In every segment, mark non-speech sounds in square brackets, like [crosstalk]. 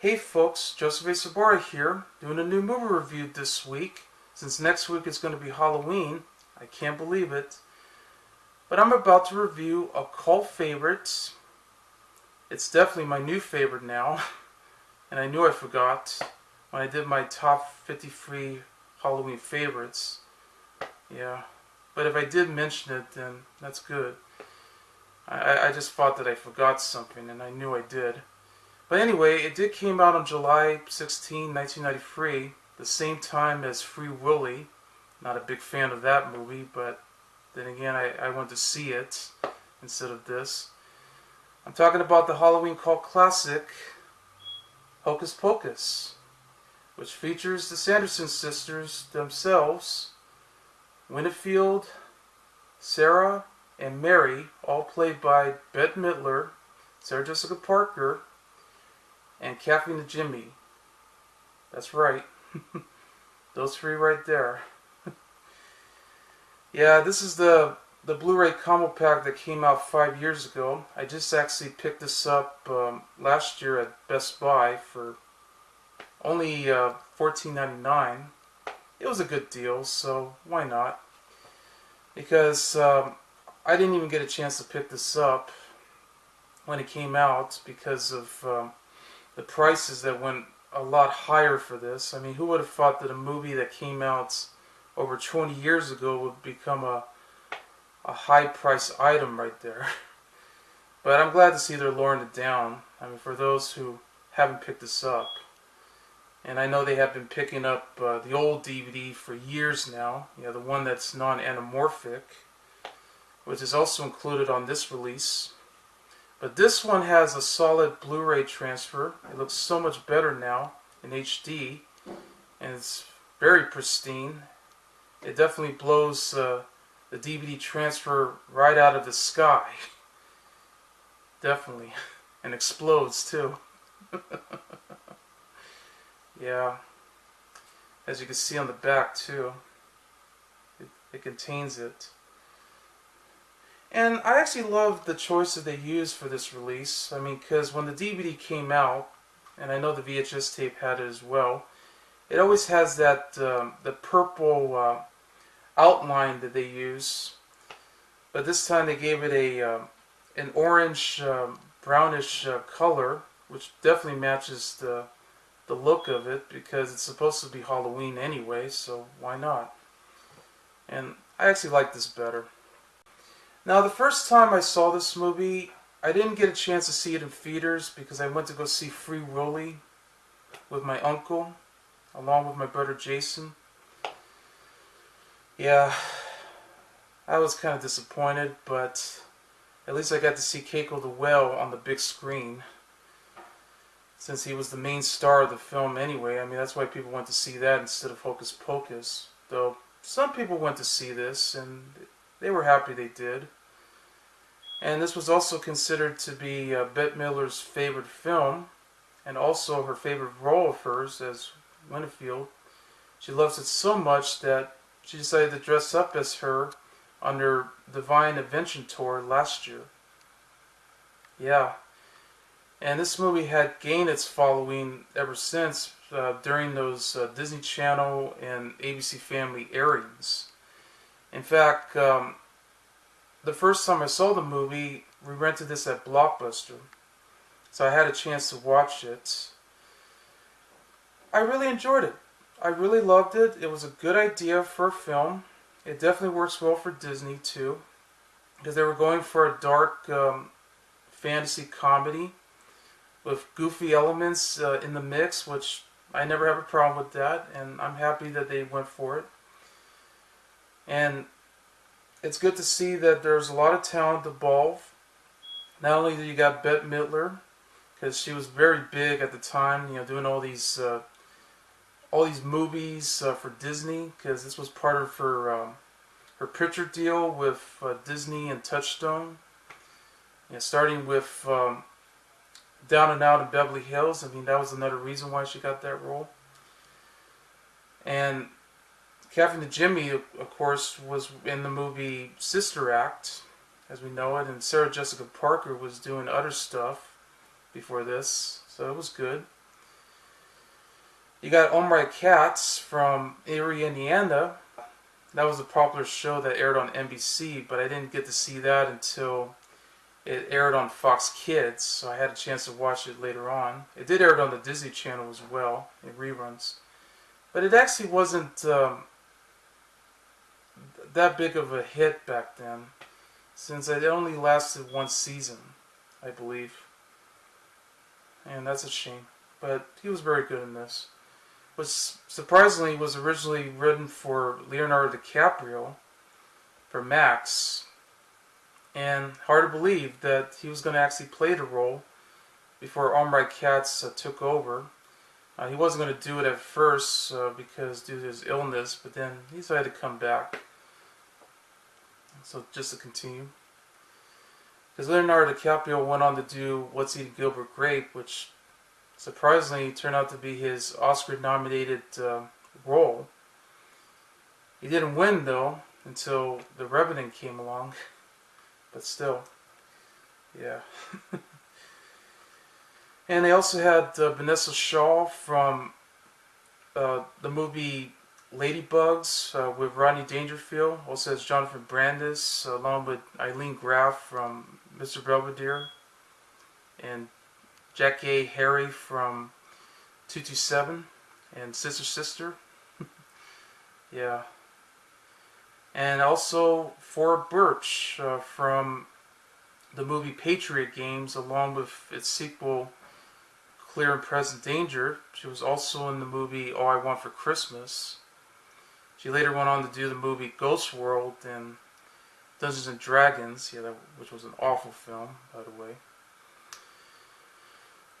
Hey folks, Joseph A. Sabara here, doing a new movie review this week. Since next week is going to be Halloween, I can't believe it. But I'm about to review a cult favorite. It's definitely my new favorite now, [laughs] and I knew I forgot when I did my top 53 Halloween favorites. Yeah, but if I did mention it, then that's good. I, I just thought that I forgot something, and I knew I did. But anyway, it did came out on July 16, 1993, the same time as Free Willy. Not a big fan of that movie, but then again, I, I went to see it instead of this. I'm talking about the Halloween cult classic, Hocus Pocus, which features the Sanderson sisters themselves, Winfield, Sarah, and Mary, all played by Bette Midler, Sarah Jessica Parker, and Kathy Najimy. That's right. [laughs] Those three right there. [laughs] yeah, this is the the Blu-ray combo pack that came out five years ago. I just actually picked this up um, last year at Best Buy for only uh, $14.99. It was a good deal, so why not? Because um, I didn't even get a chance to pick this up when it came out because of um, the prices that went a lot higher for this. I mean, who would have thought that a movie that came out over 20 years ago would become a a high price item right there. [laughs] but I'm glad to see they're lowering it down. I mean, for those who haven't picked this up. And I know they have been picking up uh, the old DVD for years now. You know, the one that's non-anamorphic, which is also included on this release. But this one has a solid Blu-ray transfer. It looks so much better now in HD, and it's very pristine. It definitely blows uh, the DVD transfer right out of the sky. [laughs] definitely. [laughs] And explodes too. [laughs] yeah. As you can see on the back too. It, it contains it. And I actually love the choices they used for this release. I mean, because when the DVD came out, and I know the VHS tape had it as well, it always has that um, the purple uh, outline that they use. But this time they gave it a uh, an orange um, brownish uh, color, which definitely matches the the look of it because it's supposed to be Halloween anyway, so why not? And I actually like this better. Now, the first time I saw this movie, I didn't get a chance to see it in theaters because I went to go see Free Willy with my uncle, along with my brother Jason. Yeah, I was kind of disappointed, but at least I got to see Keiko the Whale on the big screen. Since he was the main star of the film anyway, I mean, that's why people went to see that instead of Hocus Pocus. Though, some people went to see this, and they were happy they did. And this was also considered to be uh, Bette Midler's favorite film, and also her favorite role of hers as Winfield. She loves it so much that she decided to dress up as her on her Divine Invention tour last year. Yeah. And this movie had gained its following ever since uh, during those uh, Disney Channel and ABC Family airings. In fact, um, the first time I saw the movie, we rented this at Blockbuster. So I had a chance to watch it. I really enjoyed it. I really loved it. It was a good idea for a film. It definitely works well for Disney too. Because they were going for a dark um, fantasy comedy with goofy elements uh, in the mix, which I never have a problem with that. And I'm happy that they went for it. And it's good to see that there's a lot of talent involved. Not only do you got Bette Midler, because she was very big at the time, you know, doing all these uh, all these movies uh, for Disney, because this was part of her um, her picture deal with uh, Disney and Touchstone. You know, starting with um, Down and Out in Beverly Hills. I mean, that was another reason why she got that role. And Kathy Najimy, of course, was in the movie Sister Act, as we know it, and Sarah Jessica Parker was doing other stuff before this, so it was good. You got Omri Katz from Eerie, Indiana. That was a popular show that aired on NBC, but I didn't get to see that until it aired on Fox Kids, so I had a chance to watch it later on. It did air on the Disney Channel as well, in reruns. But it actually wasn't um, that big of a hit back then, since it only lasted one season, I believe. And that's a shame. But he was very good in this. Which surprisingly was originally written for Leonardo DiCaprio for Max. And hard to believe that he was going to actually play the role before Omri Katz uh, took over. Uh, he wasn't going to do it at first uh, because due to his illness, but then he decided to come back. So just to continue. Because Leonardo DiCaprio went on to do What's Eating Gilbert Grape, which surprisingly turned out to be his Oscar-nominated uh, role. He didn't win, though, until The Revenant came along. [laughs] But still, yeah. [laughs] and they also had uh, Vinessa Shaw from uh, the movie Ladybugs uh, with Rodney Dangerfield. Also has Jonathan Brandis along with Ilene Graff from Mr. Belvedere and Jackée Harry from 227 and Sister Sister. [laughs] yeah. And also Thora Birch uh, from the movie Patriot Games along with its sequel Clear and Present Danger. She was also in the movie All I Want for Christmas. She later went on to do the movie Ghost World and Dungeons and Dragons, yeah, that, which was an awful film, by the way.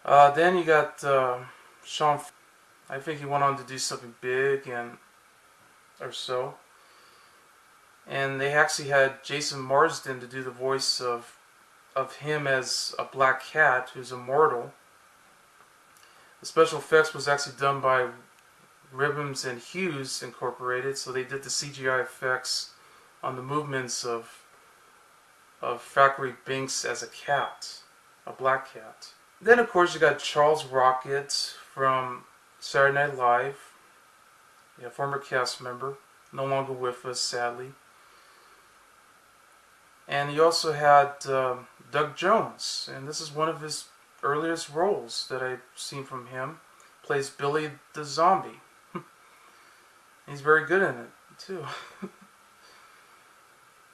Uh, then you got uh, Sean. I think he went on to do something big and or so. And they actually had Jason Marsden to do the voice of of him as a black cat who's immortal. The special effects was actually done by Rhythms and Hues Incorporated, so they did the CGI effects on the movements of of Thackery Binx as a cat, a black cat. Then of course you got Charles Rocket from Saturday Night Live, yeah, former cast member, no longer with us sadly. And you also had um, Doug Jones, and this is one of his earliest roles that I've seen from him. Plays Billy the Zombie. He's very good in it too. [laughs]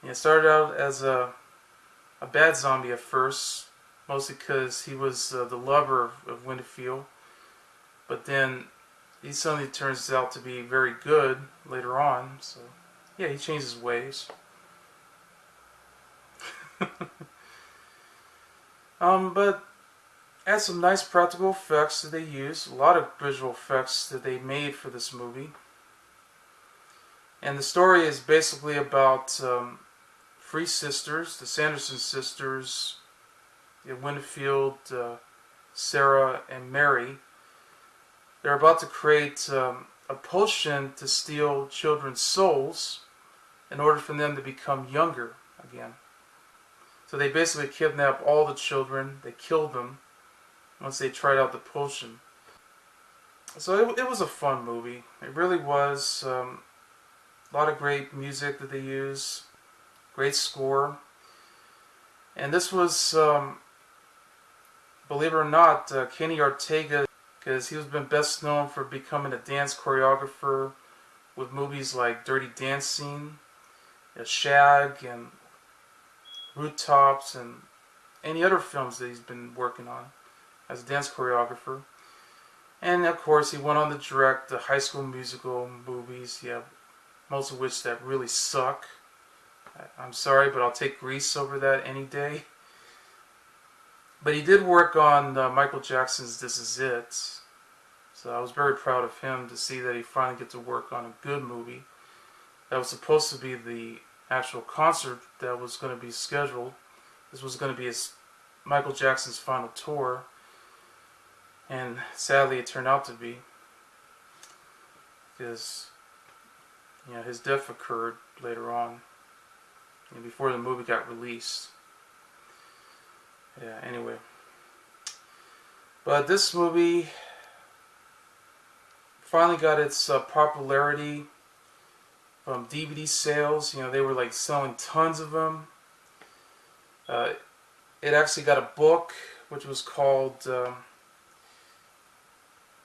he started out as a a bad zombie at first, mostly because he was uh, the lover of, of Winfield, but then he suddenly turns out to be very good later on. So yeah, he changed his ways. [laughs] um, but had some nice practical effects that they used, a lot of visual effects that they made for this movie. And the story is basically about um, three sisters, the Sanderson sisters, Winfield, uh, Sarah, and Mary. They're about to create um, a potion to steal children's souls in order for them to become younger again. So they basically kidnap all the children, they kill them once they tried out the potion. So it, it was a fun movie. It really was. Um, a lot of great music that they use, great score. And this was, um, believe it or not, uh, Kenny Ortega, because he was been best known for becoming a dance choreographer with movies like Dirty Dancing, Shag, and Rooftops, and any other films that he's been working on as a dance choreographer. And of course, he went on to direct the High School Musical movies. Yeah, most of which that really suck. I'm sorry, but I'll take Grease over that any day. But he did work on uh, Michael Jackson's This Is It. So I was very proud of him to see that he finally get to work on a good movie. That was supposed to be the actual concert that was going to be scheduled. This was going to be his Michael Jackson's final tour. And sadly it turned out to be. Because you know, his death occurred later on, know, before the movie got released. Yeah, anyway. But this movie, finally got its uh, popularity from DVD sales. You know, they were like selling tons of them. Uh, it actually got a book which was called um,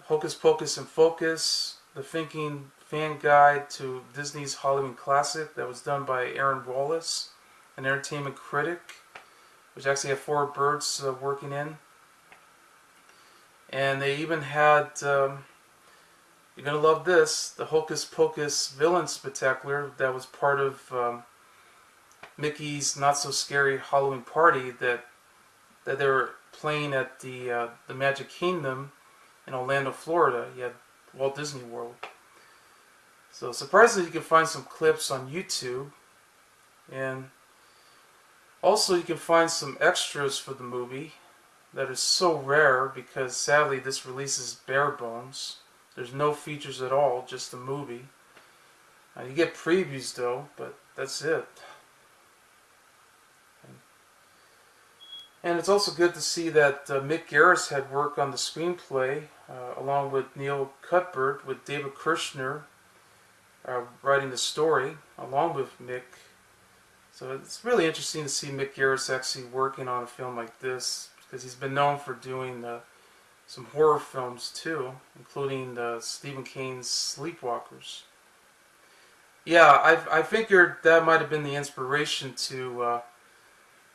Hocus Pocus and Focus, The Thinking Fan Guide to Disney's Halloween Classic that was done by Aaron Wallace, an entertainment critic, which actually had four birds uh, working in. And they even had, um, you're going to love this, the Hocus Pocus Villain Spectacular that was part of um, Mickey's Not So Scary Halloween Party that that they were playing at the uh, the Magic Kingdom in Orlando, Florida. You had Walt Disney World. So surprisingly, you can find some clips on YouTube, and also you can find some extras for the movie that is so rare because sadly this release is bare bones. There's no features at all, just the movie. Uh, you get previews though, but that's it. And it's also good to see that uh, Mick Garris had worked on the screenplay uh, along with Neil Cuthbert, with David Kirschner uh, writing the story along with Mick. So it's really interesting to see Mick Garris actually working on a film like this because he's been known for doing uh, some horror films too, including Stephen King's Sleepwalkers. Yeah, I, I figured that might have been the inspiration to uh,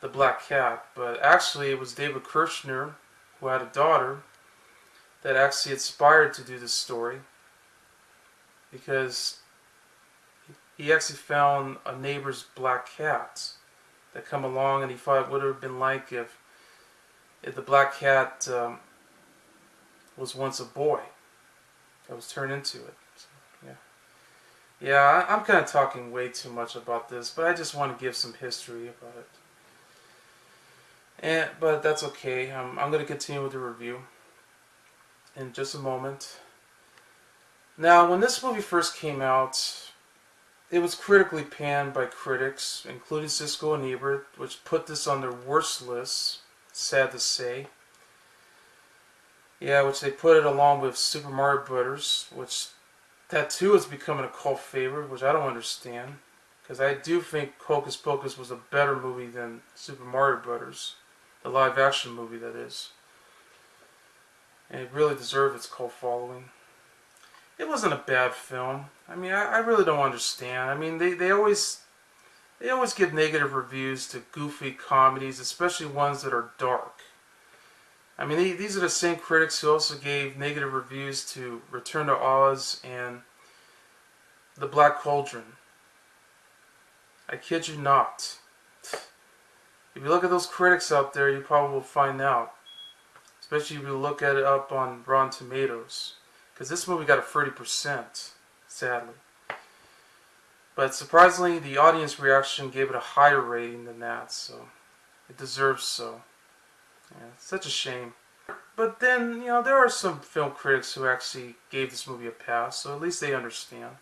the Black Cat, but actually it was David Kirschner, who had a daughter, that actually inspired to do this story because he actually found a neighbor's black cat that come along and he thought it would have been like if, if the black cat um, was once a boy that was turned into it. So, yeah, yeah, I'm kind of talking way too much about this, but I just want to give some history about it. And, but that's okay. Um, I'm going to continue with the review in just a moment. Now, when this movie first came out, it was critically panned by critics, including Siskel and Ebert, which put this on their worst list, sad to say. Yeah, which they put it along with Super Mario Brothers, which that too is becoming a cult favorite, which I don't understand. Because I do think Hocus Pocus was a better movie than Super Mario Brothers. The live action movie, that is. And it really deserved its cult following. It wasn't a bad film. I mean, I, I really don't understand. I mean, they, they always they always give negative reviews to goofy comedies, especially ones that are dark. I mean, they, these are the same critics who also gave negative reviews to Return to Oz and The Black Cauldron. I kid you not. If you look at those critics out there, you probably will find out. Especially if you look at it up on Rotten Tomatoes. Because this movie got a 30%, sadly. But surprisingly, the audience reaction gave it a higher rating than that, so it deserves so. Yeah, such a shame. But then, you know, there are some film critics who actually gave this movie a pass, so at least they understand.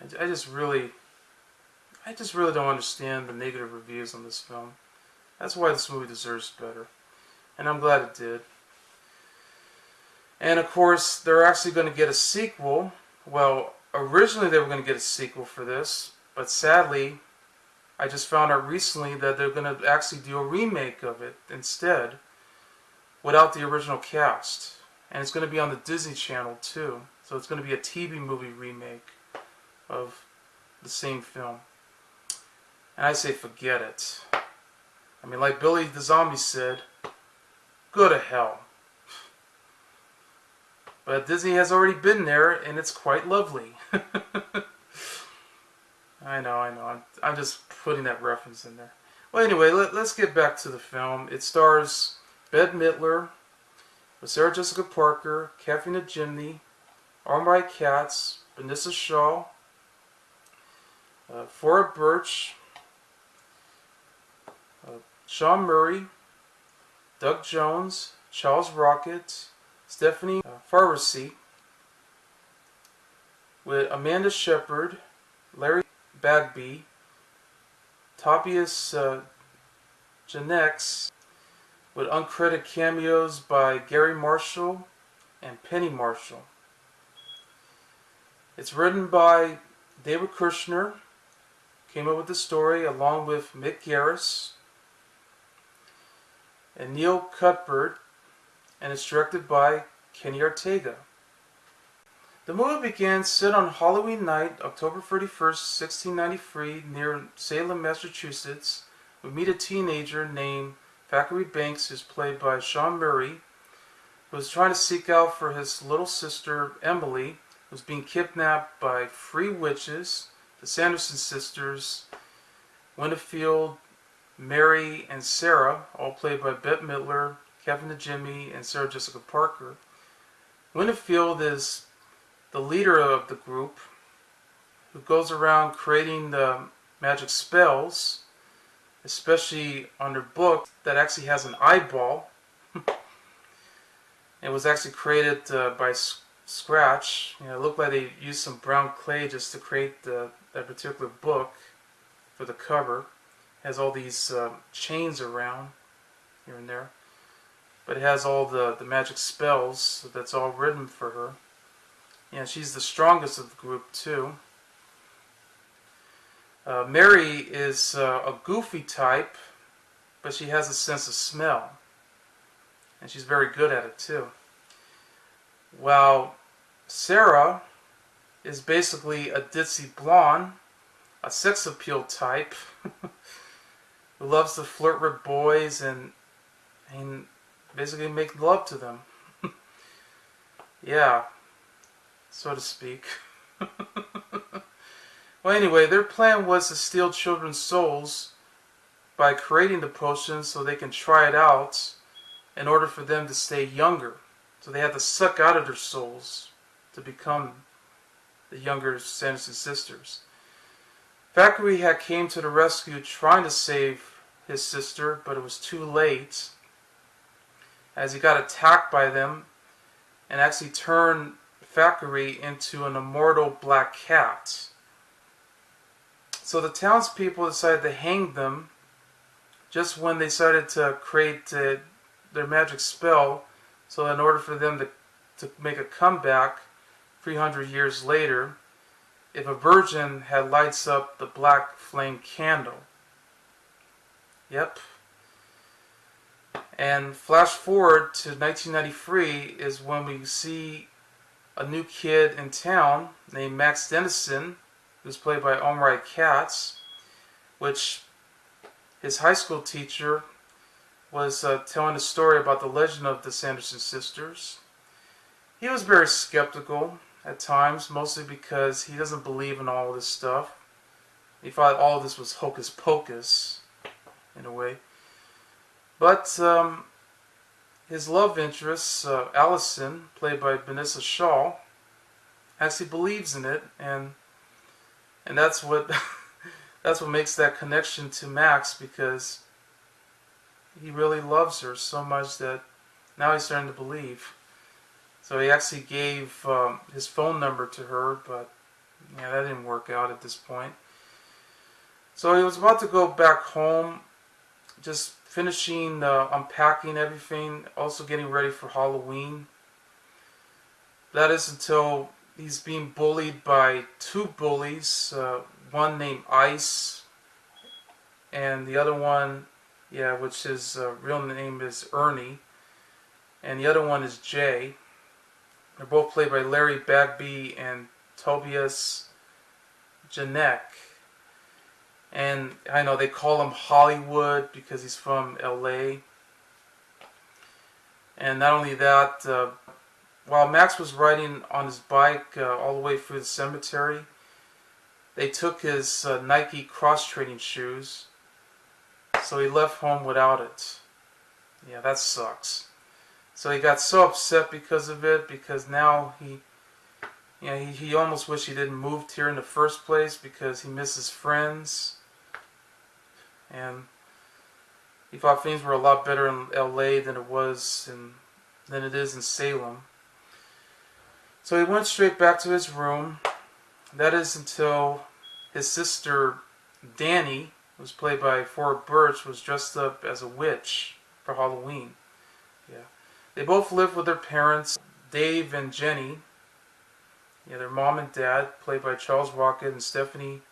I, I just really I just really don't understand the negative reviews on this film. That's why this movie deserves better. And I'm glad it did. And of course, they're actually going to get a sequel. Well, originally they were going to get a sequel for this, but sadly, I just found out recently that they're going to actually do a remake of it instead, without the original cast. And it's going to be on the Disney Channel too. So it's going to be a TV movie remake of the same film. And I say forget it. I mean, like Billy the Zombie said, go to hell. But Disney has already been there, and it's quite lovely. [laughs] I know, I know. I'm, I'm just putting that reference in there. Well, anyway, let, us get back to the film. It stars Bette Midler, with Sarah Jessica Parker, Kathy Najimy, Omri Katz, Vinessa Shaw, uh, Thora Birch, Sean Murray, Doug Jones, Charles Rocket, Stephanie uh, Faracy, with Amanda Shepard, Larry Bagby, Tobias uh, Janex, with uncredited cameos by Garry Marshall and Penny Marshall. It's written by David Kirschner, came up with the story along with Mick Garris and Neil Cuthbert, and it's directed by Kenny Ortega. The movie begins set on Halloween night, October 31st, 1693, near Salem, Massachusetts. We meet a teenager named Thackery Binx, who's played by Sean Murray, who is trying to seek out for his little sister Emily, who's being kidnapped by three witches, the Sanderson sisters, Winfield, Mary, and Sarah, all played by Bette Midler, Kathy Najimy, and Sarah Jessica Parker. Winfield is the leader of the group who goes around creating the magic spells, especially on her book that actually has an eyeball. [laughs] it was actually created uh, by scratch. You know, it looked like they used some brown clay just to create the, that particular book for the cover. It has all these uh, chains around here and there. But it has all the, the magic spells that's all written for her. Yeah, she's the strongest of the group too. Uh, Mary is uh, a goofy type, but she has a sense of smell. And she's very good at it too. While Sarah is basically a ditzy blonde, a sex appeal type, [laughs] who loves to flirt with boys and, and basically make love to them. [laughs] yeah, so to speak. [laughs] well, anyway, their plan was to steal children's souls by creating the potion so they can try it out in order for them to stay younger. So they had to suck out of their souls to become the younger Sanderson sisters. Thackery had came to the rescue trying to save his sister, but it was too late as he got attacked by them and actually turned Thackery into an immortal black cat. So the townspeople decided to hang them just when they started to create uh, their magic spell. So in order for them to, to make a comeback 300 years later, if a virgin had lights up the black flame candle. Yep. And flash forward to 1993 is when we see a new kid in town named Max Dennison, who's played by Omri Katz, which his high school teacher was uh, telling a story about the legend of the Sanderson sisters. He was very skeptical at times, mostly because he doesn't believe in all this stuff. He thought all this was hocus pocus, in a way. But um, his love interest, uh, Allison, played by Vinessa Shaw, actually believes in it, and and that's what [laughs] that's what makes that connection to Max because he really loves her so much that now he's starting to believe. So he actually gave um, his phone number to her, but yeah, that didn't work out at this point. So he was about to go back home, just finishing uh, unpacking everything, also getting ready for Halloween. That is until he's being bullied by two bullies, uh, one named Ice, and the other one, yeah, which his uh, real name is Ernie, and the other one is Jay. They're both played by Larry Bagby and Tobias Janek. And I know they call him Hollywood because he's from LA. And not only that, uh, while Max was riding on his bike uh, all the way through the cemetery, they took his uh, Nike cross training shoes. So he left home without it. Yeah, that sucks. So he got so upset because of it because now he you know, he, he almost wished he didn't moved here in the first place because he misses friends and he thought things were a lot better in LA than it was in than it is in Salem. So he went straight back to his room. That is until his sister Danny, who was played by Thora Birch, was dressed up as a witch for Halloween. Yeah. They both lived with their parents, Dave and Jenny. Yeah, their mom and dad, played by Charles Rocket and Stephanie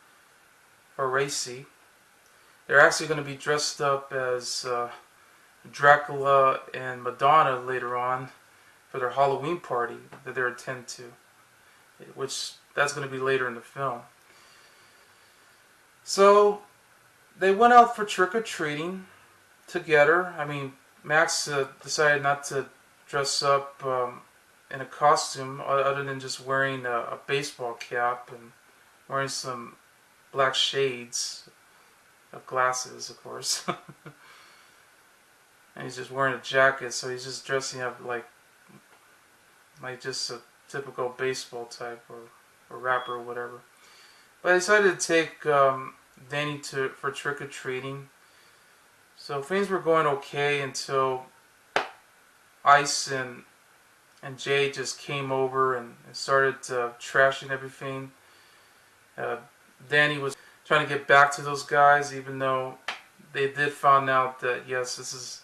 Faracy. They're actually going to be dressed up as uh, Dracula and Madonna later on for their Halloween party that they're attend to, which that's going to be later in the film. So they went out for trick or treating together. I mean, Max uh, decided not to dress up um, in a costume other than just wearing a, a baseball cap and wearing some black shades glasses, of course. [laughs] and he's just wearing a jacket, so he's just dressing up like like just a typical baseball type or, or rapper or whatever. But I decided to take um, Danny to for trick or treating. So things were going okay until Ice and and Jay just came over and, and started uh, trashing everything. Uh, Danny was trying to get back to those guys, even though they did find out that yes, this is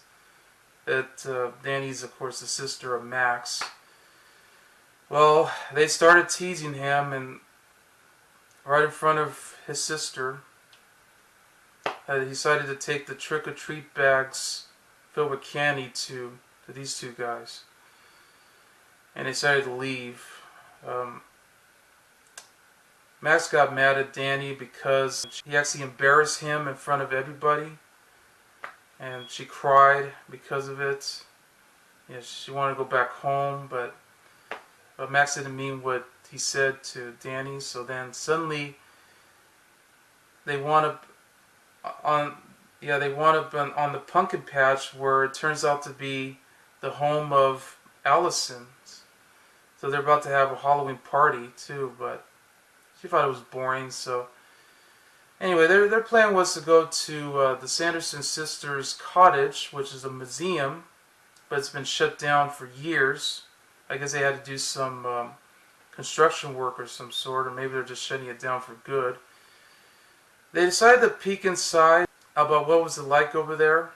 that uh, Danny's of course the sister of Max. Well, they started teasing him, and right in front of his sister, uh, he decided to take the trick or treat bags filled with candy to to these two guys, and they decided to leave. Um, Max got mad at Danny because he actually embarrassed him in front of everybody, and she cried because of it. Yeah, she wanted to go back home, but but Max didn't mean what he said to Danny. So then suddenly they want to on yeah they want up on, on the pumpkin patch where it turns out to be the home of Allison. So they're about to have a Halloween party too, but she thought it was boring. So anyway, their their plan was to go to uh, the Sanderson sisters' cottage, which is a museum, but it's been shut down for years. I guess they had to do some um, construction work or some sort, or maybe they're just shutting it down for good. They decided to peek inside about what was it like over there.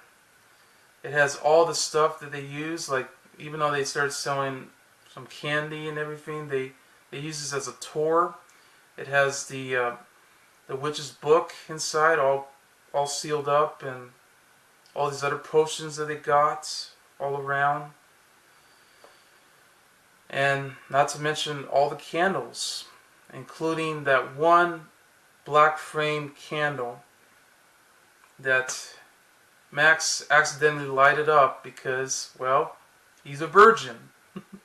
It has all the stuff that they use, like even though they started selling some candy and everything, they they use this as a tour. It has the uh, the witch's book inside, all all sealed up, and all these other potions that they got all around. And not to mention all the candles, including that one black flame candle that Max accidentally lighted up because, well, he's a virgin.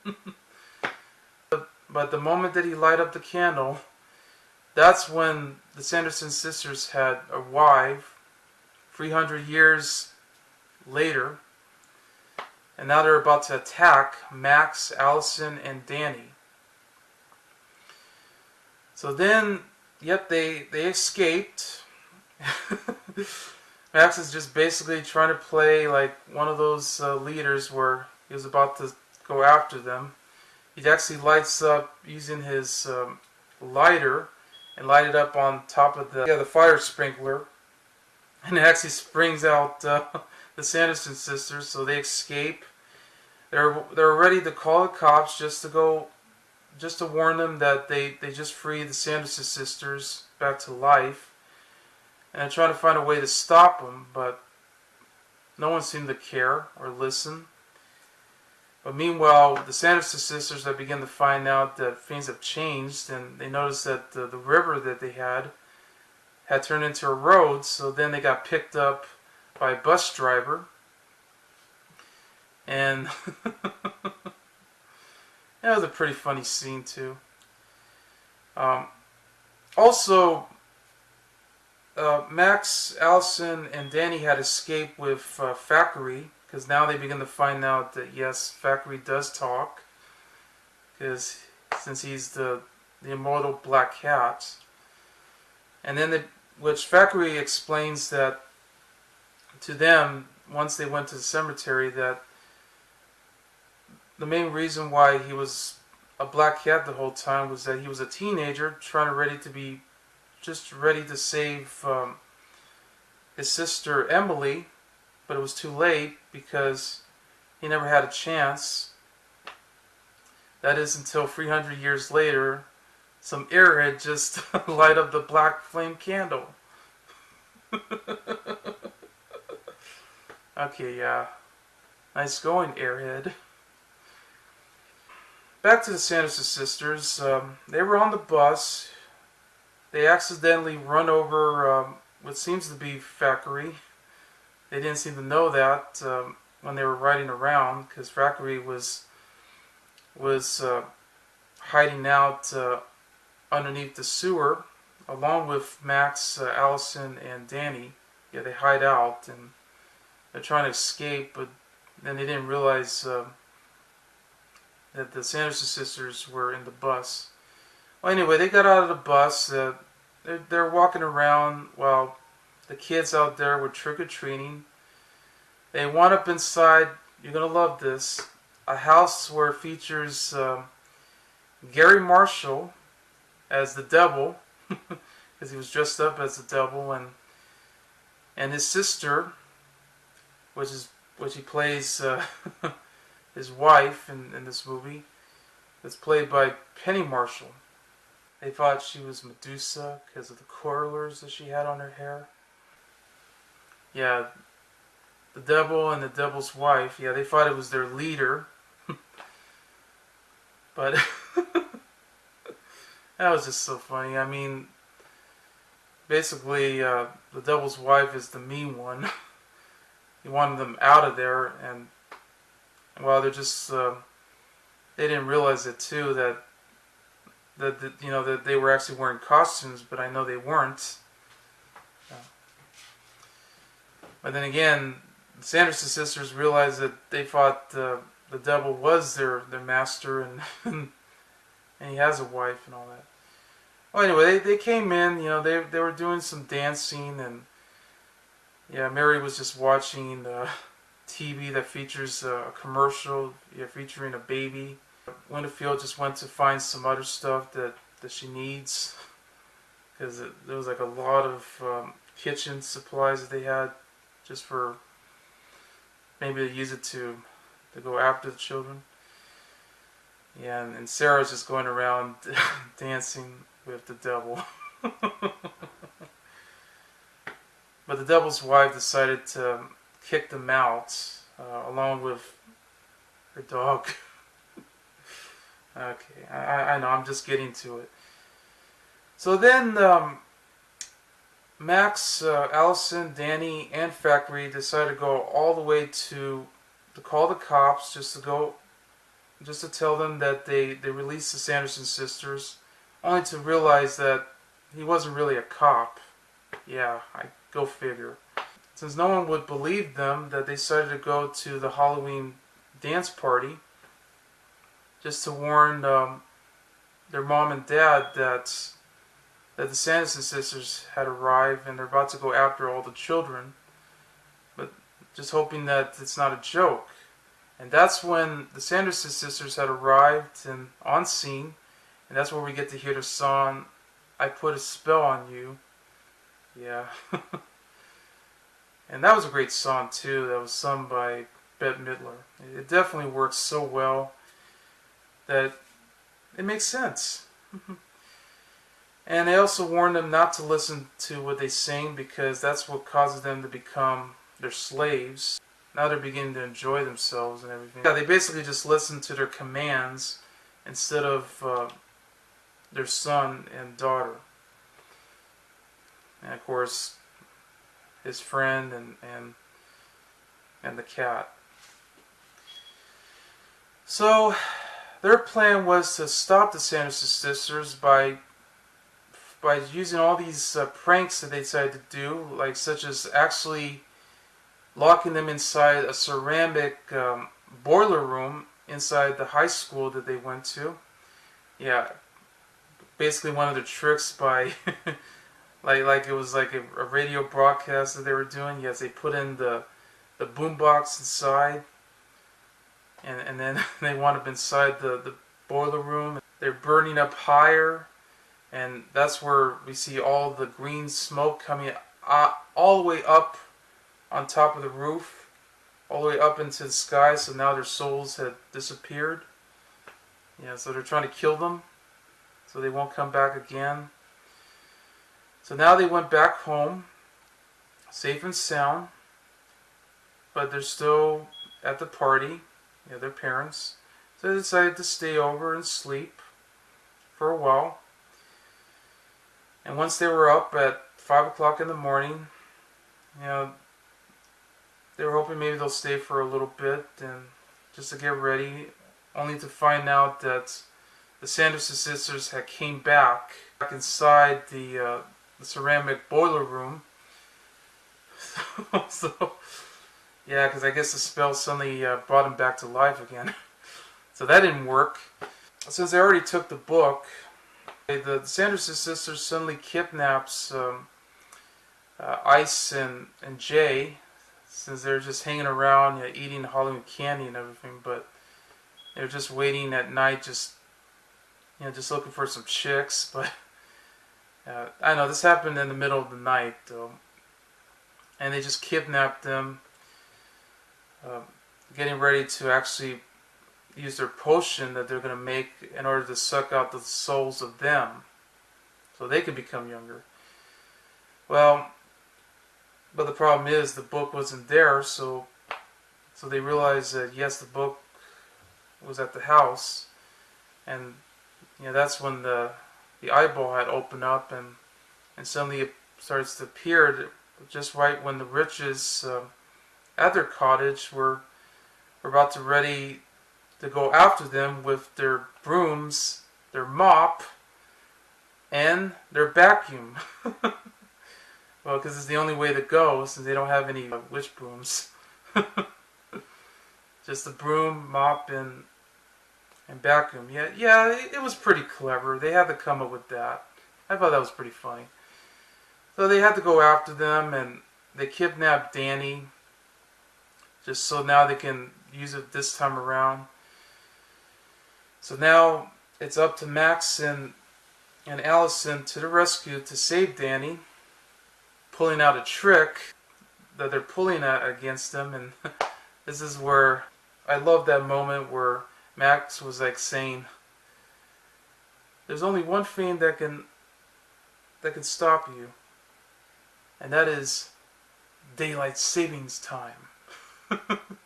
[laughs] but the moment that he light up the candle, that's when the Sanderson sisters had arrived 300 years later. And now they're about to attack Max, Allison, and Danny. So then Yep, they, they escaped. [laughs] Max is just basically trying to play like one of those uh, leaders where he was about to go after them. He actually lights up using his um, lighter and light it up on top of the, yeah, the fire sprinkler. And it actually springs out uh, [laughs] the Sanderson sisters, so they escape. They're, they're ready to call the cops just to go just to warn them that they, they just freed the Sanderson sisters back to life. And trying to find a way to stop them, but no one seemed to care or listen. But meanwhile, the Sanderson sisters have begun to find out that things have changed, and they notice that the, the river that they had had turned into a road, so then they got picked up by a bus driver. And [laughs] That was a pretty funny scene too. Um, also, uh, Max, Allison, and Danny had escaped with uh, because now they begin to find out that yes, Thackery does talk because since he's the the immortal Black Cat, and then the, which Thackery explains that to them once they went to the cemetery that the main reason why he was a black cat the whole time was that he was a teenager trying to ready to be just ready to save um, his sister Emily but it was too late because he never had a chance that is until 300 years later some airhead just [laughs] light up the black flame candle. [laughs] okay, yeah. Nice going, airhead. Back to the Sanderson sisters. Um, they were on the bus. They accidentally run over um, what seems to be Thackery. They didn't seem to know that um, when they were riding around because Thackery was was uh, hiding out uh, underneath the sewer along with Max, uh, Allison, and Danny. Yeah, they hide out and they're trying to escape, but then they didn't realize uh, that the Sanderson sisters were in the bus. Well, anyway, they got out of the bus. Uh, they're, they're walking around while the kids out there were trick-or-treating. They went up inside, you're going to love this, a house where it features uh, Garry Marshall as the devil, [laughs] because he was dressed up as the devil, and and his sister, which is which he plays uh, [laughs] his wife in, in this movie, that's played by Penny Marshall. They thought she was Medusa because of the curlers that she had on her hair. Yeah, the devil and the devil's wife, yeah, they thought it was their leader. [laughs] but [laughs] that was just so funny. I mean, basically, uh, the devil's wife is the mean one. [laughs] he wanted them out of there, and well, they're just uh, they didn't realize it too that that, that you know that they were actually wearing costumes, but I know they weren't. But then again, the Sanderson sisters realized that they thought uh, the devil was their their master, [laughs] and and he has a wife and all that. Well, anyway, they, they came in. You know, they they were doing some dancing, and yeah, Mary was just watching the TV that features a commercial yeah, featuring a baby. Winterfield just went to find some other stuff that that she needs because there was like a lot of um, kitchen supplies that they had just for maybe to use it to to go after the children. Yeah, and, and Sarah's just going around [laughs] dancing with the devil. [laughs] but the devil's wife decided to kick them out uh, along with her dog. [laughs] okay, I, I know, I'm just getting to it. So then um, Max, uh, Allison, Danny, and Thackery decided to go all the way to to call the cops just to go just to tell them that they they released the Sanderson sisters, only to realize that he wasn't really a cop. Yeah, I go figure. Since no one would believe them, that they decided to go to the Halloween dance party just to warn um, their mom and dad that that the Sanderson sisters had arrived and they're about to go after all the children, but just hoping that it's not a joke. And that's when the Sanderson sisters had arrived and on scene, and that's where we get to hear the song "I Put a Spell on You." Yeah, [laughs] and that was a great song too. That was sung by Bette Midler. It definitely works so well that it makes sense. [laughs] And they also warn them not to listen to what they sing because that's what causes them to become their slaves. Now they're beginning to enjoy themselves and everything. Yeah, they basically just listen to their commands instead of uh, their son and daughter. And of course, his friend and, and, and the cat. So, their plan was to stop the Sanderson sisters by by using all these uh, pranks that they decided to do, like such as actually locking them inside a ceramic um, boiler room inside the high school that they went to. Yeah, basically one of the tricks by, [laughs] like like it was like a, a, radio broadcast that they were doing. Yes, they put in the the boombox inside, and and then [laughs] they wound up inside the the boiler room. They're burning up higher and that's where we see all the green smoke coming uh, all the way up on top of the roof all the way up into the sky so now their souls have disappeared yeah so they're trying to kill them so they won't come back again. So now they went back home, safe and sound, but they're still at the party, know, their parents. So they decided to stay over and sleep for a while. And once they were up at 5 o'clock in the morning, you know, they were hoping maybe they'll stay for a little bit and just to get ready, only to find out that the Sanderson sisters had came back, back inside the, uh, the ceramic boiler room. [laughs] so, yeah, because I guess the spell suddenly uh, brought him back to life again. [laughs] so that didn't work. Since they already took the book, the, Sanderson sisters suddenly kidnaps um, uh, Ice and, and Jay, since they're just hanging around, you know, eating Halloween candy and everything, but they're just waiting at night, just you know, just looking for some chicks. [laughs] But uh, I know this happened in the middle of the night, though, and they just kidnapped them, uh, getting ready to actually use their potion that they're going to make in order to suck out the souls of them, so they can become younger. Well, but the problem is the book wasn't there, so so they realized that yes, the book was at the house, and you know that's when the the eyeball had opened up and and suddenly it starts to appear just right when the riches uh, at their cottage were were about to ready to go after them with their brooms, their mop, and their vacuum. [laughs] Well, because it's the only way to go since they don't have any uh, witch brooms. [laughs] Just a broom, mop, and and vacuum. Yeah, yeah, it, it was pretty clever. They had to come up with that. I thought that was pretty funny. So they had to go after them, and they kidnapped Danny. Just so now they can use it this time around. So now it's up to Max and and Allison to the rescue to save Danny pulling out a trick that they're pulling at against them and [laughs] this is where I love that moment where Max was like saying there's only one thing that can that can stop you and that is daylight savings time [laughs]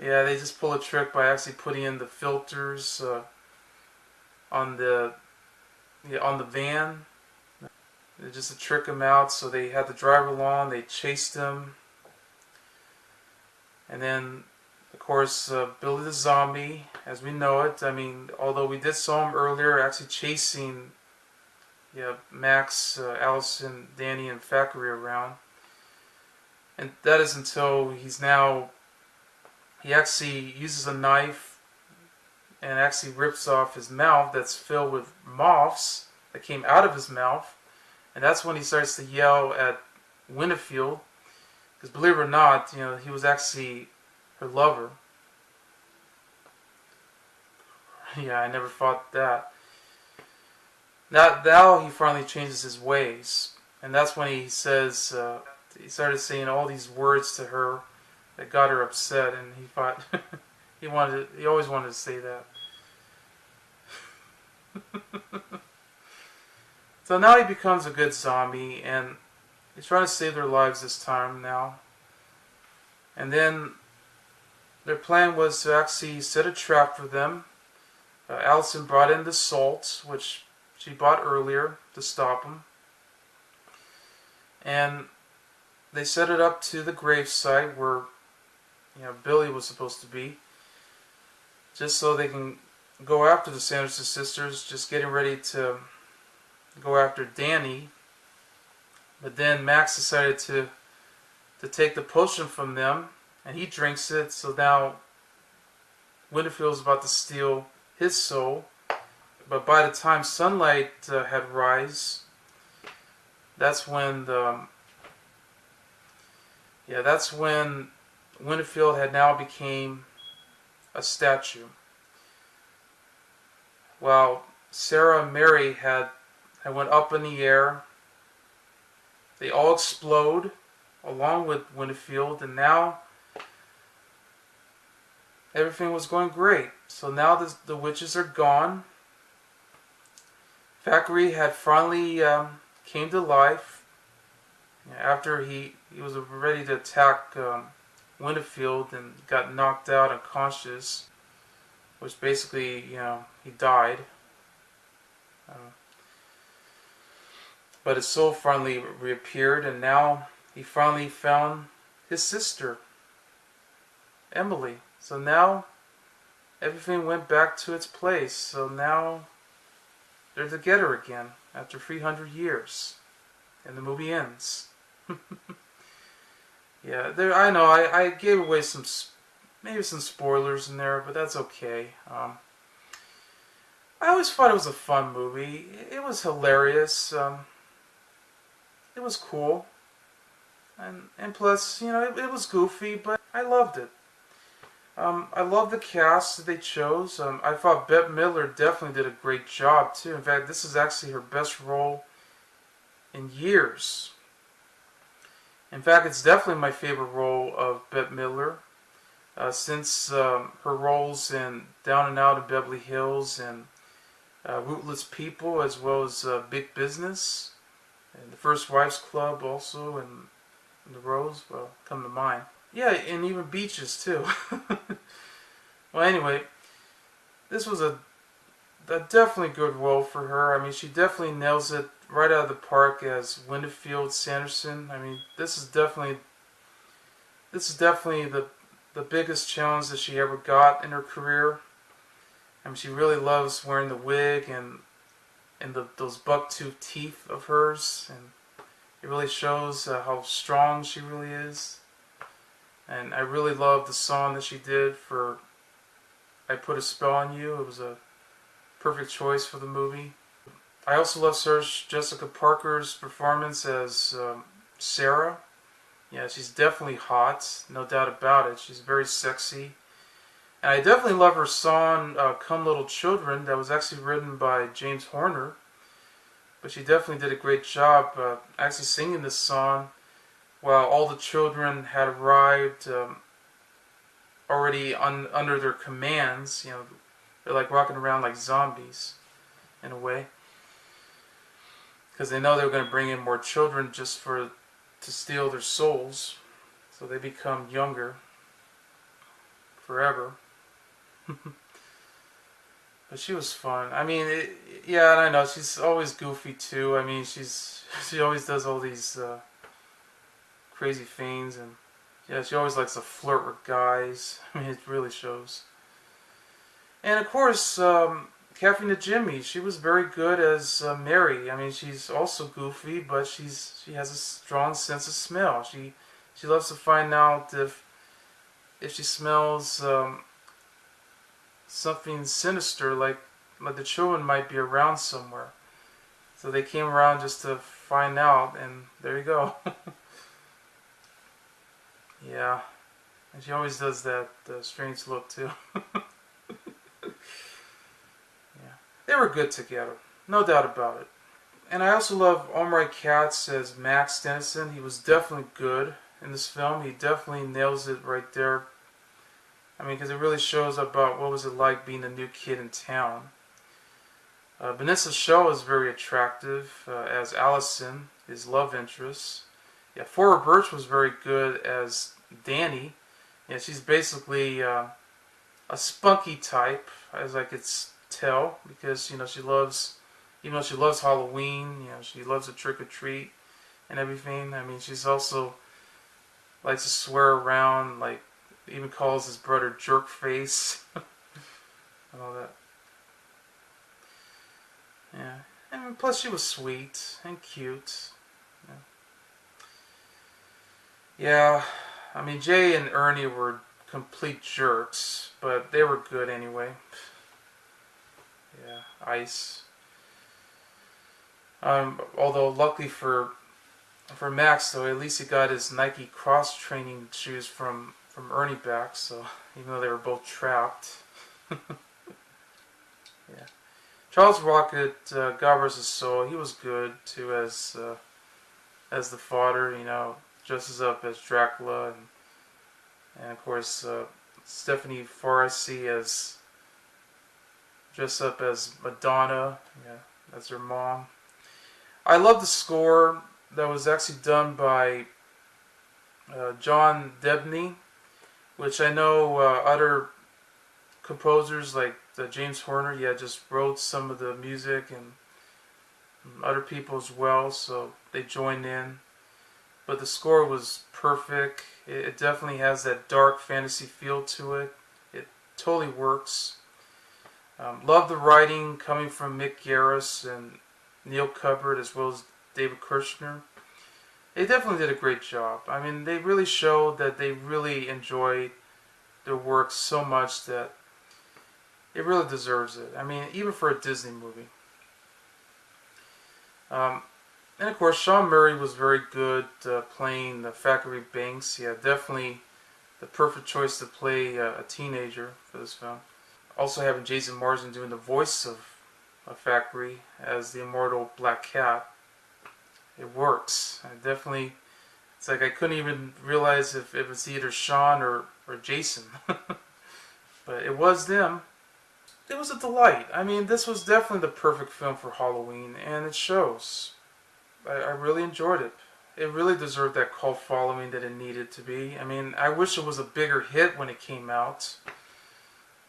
yeah they just pull a trick by actually putting in the filters uh, on the yeah, on the van just to trick them out. So they had the driver along. They chased him. And then, of course, uh, Billy the Zombie, as we know it. I mean, although we did saw him earlier actually chasing yeah, Max, uh, Allison, Danny, and Thackery around. And that is until he's now, he actually uses a knife and actually rips off his mouth that's filled with moths that came out of his mouth and that's when he starts to yell at Winifred. Because believe it or not, you know, he was actually her lover. [laughs] yeah, I never thought that. Now, now he finally changes his ways. And that's when he says, uh, he started saying all these words to her that got her upset. And he thought, [laughs] he wanted, to, he always wanted to say that. [laughs] So now he becomes a good zombie, and he's trying to save their lives this time now. And then their plan was to actually set a trap for them. Uh, Allison brought in the salt, which she bought earlier to stop them. And they set it up to the gravesite where you know Billy was supposed to be, just so they can go after the Sanderson sisters, just getting ready to go after Danny. But then Max decided to to take the potion from them, and he drinks it. So now Winifred is about to steal his soul. But by the time sunlight uh, had rise, that's when the yeah, that's when Winifred had now became a statue. While Sarah and Mary had I went up in the air. They all explode along with Winifred, and now everything was going great. So now the, the witches are gone. Thackery had finally um, came to life after he, he was ready to attack um, Winterfield and got knocked out unconscious, which basically, you know, he died. Uh, but his soul finally reappeared, and now he finally found his sister, Emily. So now everything went back to its place. So now they're together again after 300 years. And the movie ends. [laughs] yeah, there. I know I, I gave away some, maybe some spoilers in there, but that's okay. Um, I always thought it was a fun movie. It was hilarious. Um, it was cool. And, and plus, you know, it, it was goofy, but I loved it. Um, I love the cast that they chose. Um, I thought Bette Midler definitely did a great job, too. In fact, this is actually her best role in years. In fact, it's definitely my favorite role of Bette Midler. Uh, since um, her roles in Down and Out in Beverly Hills and uh, Ruthless People, as well as uh, Big Business, and the First Wives Club also, and, and the Rose, well, come to mind. Yeah, and even Beaches too. [laughs] well, anyway, this was a, a definitely good role for her. I mean, she definitely nails it right out of the park as Winifred Sanderson. I mean, this is definitely this is definitely the the biggest challenge that she ever got in her career. I mean, she really loves wearing the wig and and the, those buck-tooth teeth of hers, and it really shows uh, how strong she really is. And I really love the song that she did for I Put a Spell on You. It was a perfect choice for the movie. I also love Sarah Jessica Parker's performance as um, Sarah. Yeah, she's definitely hot, no doubt about it. She's very sexy. And I definitely love her song, uh, Come Little Children, that was actually written by James Horner. But she definitely did a great job uh, actually singing this song while all the children had arrived um, already un under their commands. You know, they're like walking around like zombies in a way. Because they know they're going to bring in more children just for to steal their souls. So they become younger forever. [laughs] but she was fun. I mean, it, yeah, I know she's always goofy too. I mean, she's [laughs] she always does all these uh, crazy things, and yeah, she always likes to flirt with guys. [laughs] I mean, it really shows. And of course, um, Kathy Najimy, she was very good as uh, Mary. I mean, she's also goofy, but she's she has a strong sense of smell. She she loves to find out if if she smells um, something sinister, like like the children might be around somewhere. So they came around just to find out, and there you go. [laughs] yeah, and she always does that uh, strange look too. [laughs] yeah, they were good together, no doubt about it. And I also love Omri Katz as Max Dennison. He was definitely good in this film. He definitely nails it right there I mean, because it really shows about what was it like being a new kid in town. Uh, Vinessa Shaw is very attractive uh, as Allison, his love interest. Yeah, Thora Birch was very good as Danny. Yeah, she's basically uh, a spunky type, as I could tell, because you know she loves, even though she loves Halloween, you know she loves a trick or treat and everything. I mean, she's also likes to swear around like even calls his brother jerk face [laughs] and all that. Yeah, and plus she was sweet and cute. Yeah. yeah, I mean Jay and Ernie were complete jerks, but they were good anyway. [laughs] Yeah, ice. Um, although luckily for for Max though, at least he got his Nike cross training shoes from from Ernie back, so even though they were both trapped. [laughs] yeah. Charles Rocket, uh, God vs. Soul, he was good too as uh, as the fodder, you know, dresses up as Dracula, and, and of course uh, Stephanie Faracy as dressed up as Madonna. Yeah, as her mom. I love the score that was actually done by uh, John Debney, which I know uh, other composers like uh, James Horner, yeah, just wrote some of the music and other people as well, so they joined in. But the score was perfect. It, it definitely has that dark fantasy feel to it. It totally works. Um, love the writing coming from Mick Garris and Neil Cuthbert as well as David Kirschner. They definitely did a great job. I mean, they really showed that they really enjoyed their work so much that it really deserves it. I mean, even for a Disney movie. Um, and of course, Sean Murray was very good uh, playing the Thackery Binx. Yeah, definitely the perfect choice to play uh, a teenager for this film. Also having Jason Marsden doing the voice of, of Thackery as the immortal Black Cat. It works. I definitely, it's like I couldn't even realize if, if it's either Sean or, or Jason. [laughs] but it was them it was a delight. I mean, this was definitely the perfect film for Halloween, and it shows. I, I really enjoyed it. It really deserved that cult following that it needed to be. I mean, I wish it was a bigger hit when it came out,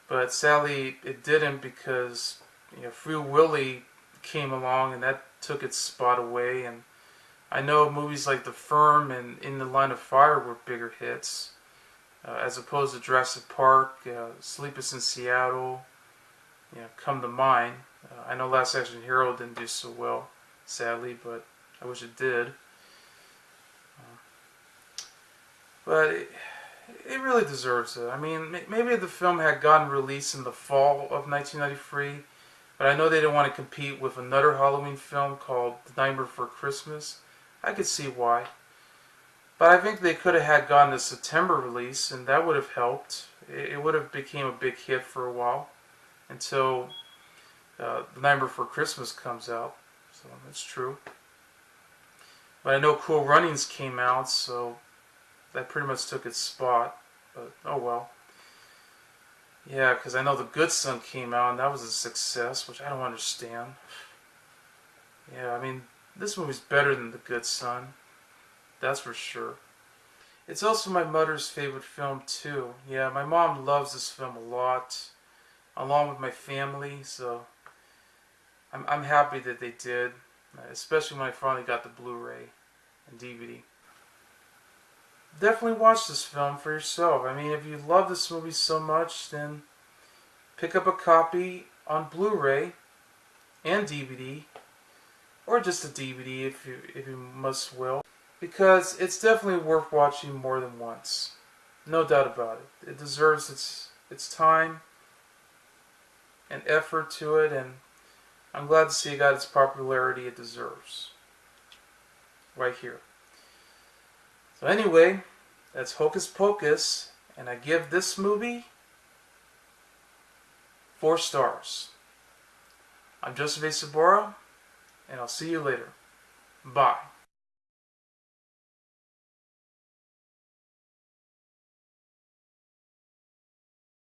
but sadly it didn't because you know, Free Willy came along and that took its spot away. And I know movies like The Firm and In the Line of Fire were bigger hits, uh, as opposed to Jurassic Park, uh, Sleepless in Seattle you know, come to mind. Uh, I know Last Action Hero didn't do so well, sadly, but I wish it did. Uh, but it, it really deserves it. I mean, maybe the film had gotten released in the fall of 1993, but I know they didn't want to compete with another Halloween film called The Nightmare Before Christmas. I could see why. But I think they could have had gotten a September release, and that would have helped. It, would have became a big hit for a while until uh, The Night Before Christmas comes out. So that's true. But I know Cool Runnings came out, so that pretty much took its spot. But oh well. Yeah, because I know The Good Son came out and that was a success, which I don't understand. Yeah, I mean, this movie's better than The Good Son. That's for sure. It's also my mother's favorite film, too. Yeah, my mom loves this film a lot along with my family. So I'm, I'm happy that they did, especially when I finally got the Blu-ray and DVD. Definitely watch this film for yourself. I mean, if you love this movie so much, then pick up a copy on Blu-ray and DVD, or just a DVD if you if you must will, because it's definitely worth watching more than once. No doubt about it. It deserves its its time and effort to it, and I'm glad to see it got its popularity it deserves. Right here. So anyway, that's Hocus Pocus, and I give this movie four stars. I'm Joseph A. Sabora, and I'll see you later. Bye.